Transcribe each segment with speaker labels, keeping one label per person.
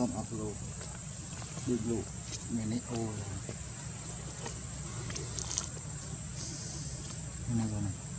Speaker 1: អញតន់អត់លោកដូចលោកមាននេះអូនេះបងបាទបាទតាមបានទី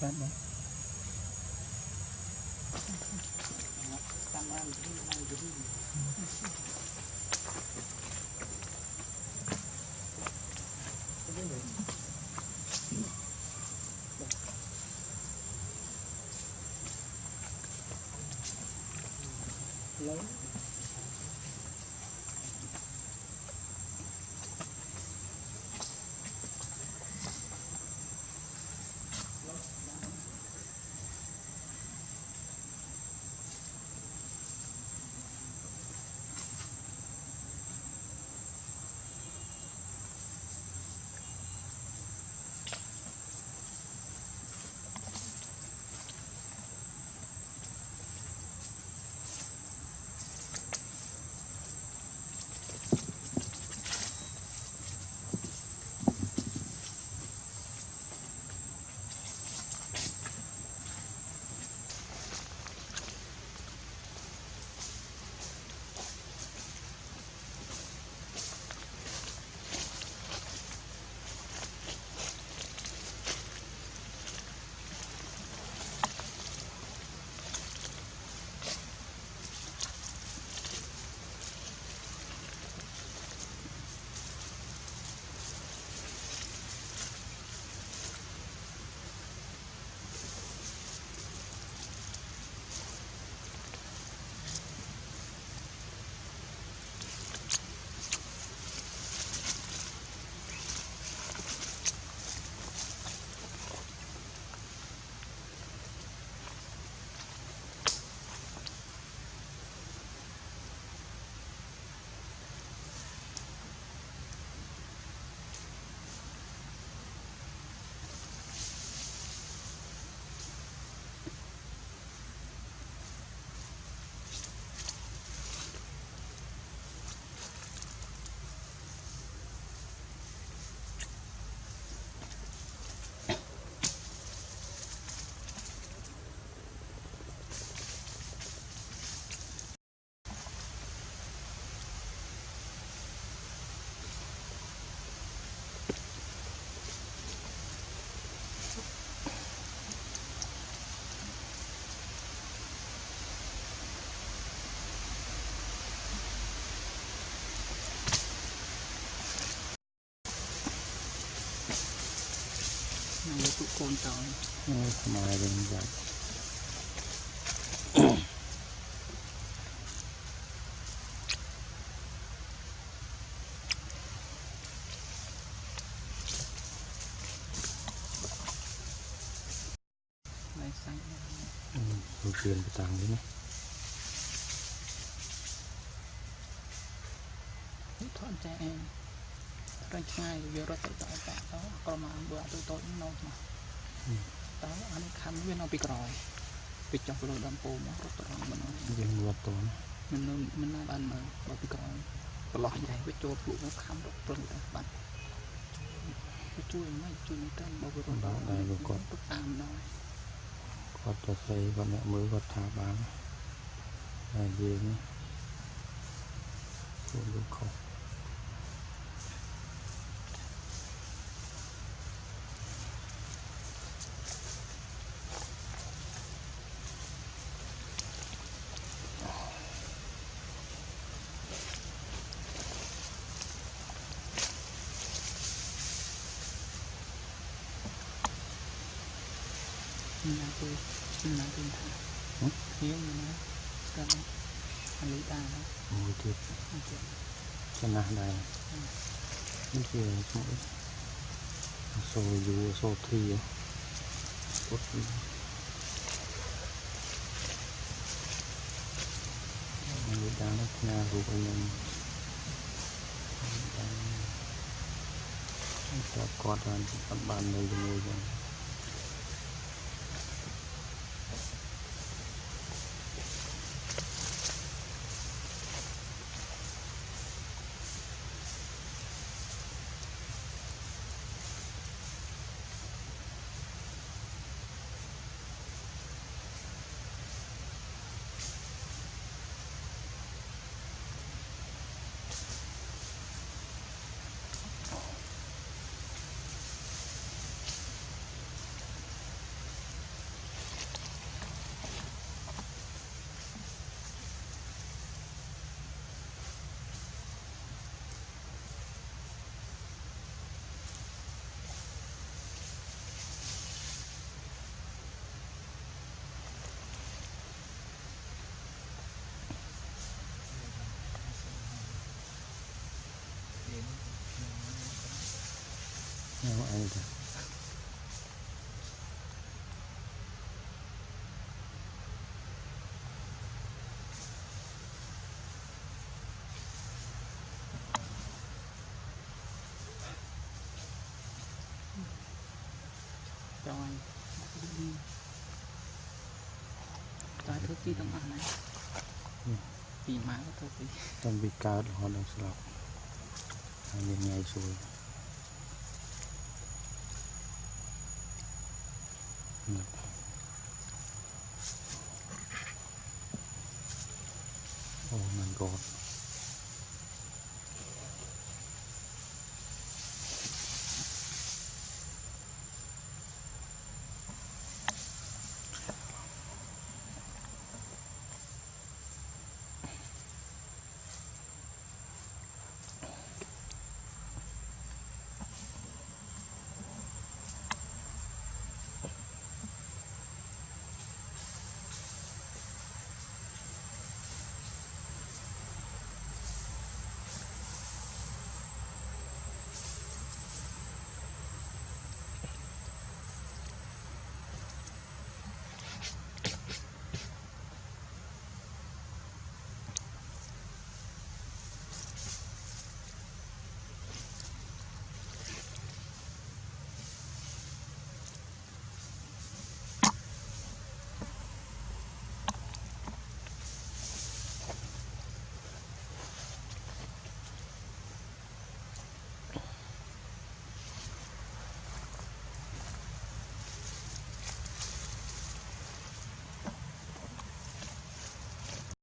Speaker 1: Tangan, tangan, tangan. ทุกคนตาย
Speaker 2: ทำอะไรเป็
Speaker 1: นแบ
Speaker 2: บเราเปลี่ยน
Speaker 1: ไปต่าง
Speaker 2: ใช่ไหม
Speaker 1: ถอนใจเอง ញឆ្ងាយយករត់ទៅតតតក្រមអានបើទូតូចនោះមកតើអានេះខំវានៅពីក្រោយពីចុះទៅលើដំពូមករត់ទៅរងមិនអស់
Speaker 2: យើងរត់តន
Speaker 1: មិននៅមិននៅបានមើលបើពីក្រោយប្រឡោះយ៉ៃវាចូលពួកមកខំរត់ប្រឹងតែបាត់វាជួយមិនជួយមិនតាមបើវារត់ទៅតាមដល់
Speaker 2: គាត់ទៅស្រីគាត់អ្នកមើលគាត់ថាបានតែយើងខ្លួនលោកខុស
Speaker 1: ណាទៅមានណាទៅថាខ្ញុំមានណាស្គាល់អាលីតាណា
Speaker 2: មួយទៀត
Speaker 1: អញ្ចឹង
Speaker 2: ចំណាស់ដែរនេះជាឈ្មោះសូយូសូធីពុតមួយដានផ្ញើរូបឲ្យខ្ញុំគាត់គាត់បានអត់បាននៅជាមួយខ្ញុំ
Speaker 1: không ăn được cho anh ta thức đông ăn này ừ. vì má có thức
Speaker 2: đi bị cao họ đang sọc hai bên ngay Oh my god.